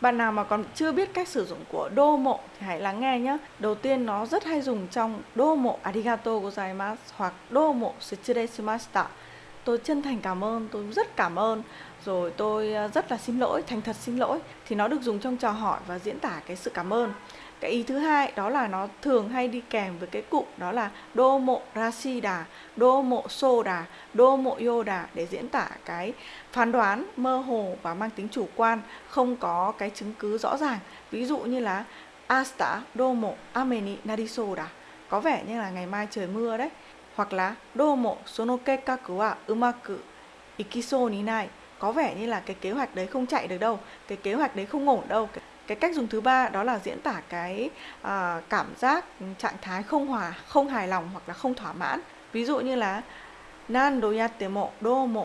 Bạn nào mà còn chưa biết cách sử dụng của đô mộ thì hãy lắng nghe nhé. Đầu tiên, nó rất hay dùng trong đô mộ arigato gozaimasu hoặc đô mộ shitsure. Tôi chân thành cảm ơn, tôi rất cảm ơn, rồi tôi ờ, rất là xin lỗi, thành thật xin lỗi thì nó được dùng trong chào hỏi và diễn tả cái sự cảm ơn. Cái ý thứ hai đó là nó thường hay đi kèm với cái cụm đó là đô mộ đà đô mộ soda, đô mộ yoda để diễn tả cái phán đoán mơ hồ và mang tính chủ quan, không có cái chứng cứ rõ ràng. Ví dụ như là asta đô mộ ameni narisoda, có vẻ như là ngày mai trời mưa đấy. Hoặc là đô mộ sono kekaku wa umaku ikiso ni nai, có vẻ như là cái kế hoạch đấy không chạy được đâu, cái kế hoạch đấy không ổn đâu. Cái cách dùng thứ ba đó là diễn tả cái à, cảm giác ừ, trạng thái không hòa không hài lòng hoặc là không thỏa mãn. Ví dụ như là nan do yatte mo do mo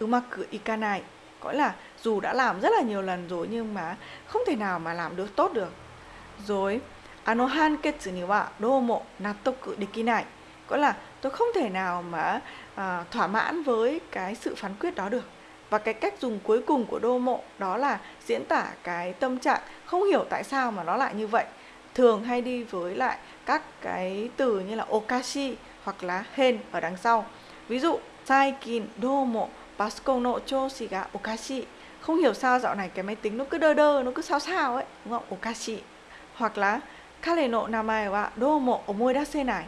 umaku ikanai. Gọi là dù đã làm rất là nhiều lần rồi nhưng mà không thể nào mà làm được tốt được. Rồi ano hanketsu ni wa do mo nattoku dekinai gọi là tôi không thể nào mà à, thỏa mãn với cái sự phán quyết đó được. Và cái cách dùng cuối cùng của đô mộ đó là diễn tả cái tâm trạng không hiểu tại sao mà nó lại như vậy. Thường hay đi với lại các cái từ như là okashi hoặc là hen ở đằng sau. Ví dụ saikin domo basco no choshi ga okashi. Không hiểu sao dạo này cái máy tính nó cứ đơ đơ nó cứ sao sao ấy đúng không? Okashi. Hoặc là kare no namae wa domo omoidasenai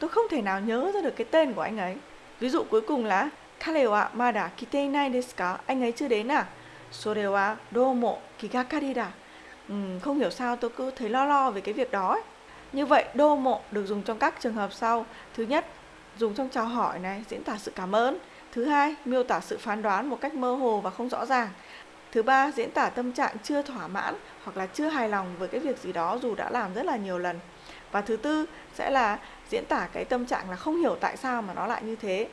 tôi không thể nào nhớ ra được cái tên của anh ấy. Ví dụ cuối cùng là kalewa mada kite inai desu ka? Anh ấy chưa đến à? Sore wa domo kigakari da. Ừ, không hiểu sao tôi cứ thấy lo lo về cái việc đó ấy. Như vậy, đô mộ được dùng trong các trường hợp sau. Thứ nhất, dùng trong chào hỏi này, diễn tả sự cảm ơn. Thứ hai, miêu tả sự phán đoán một cách mơ hồ và không rõ ràng. Thứ ba, diễn tả tâm trạng chưa thỏa mãn hoặc là chưa hài lòng với cái việc gì đó dù đã làm rất là nhiều lần. Và thứ tư sẽ là diễn tả cái tâm trạng là không hiểu tại sao mà nó lại như thế.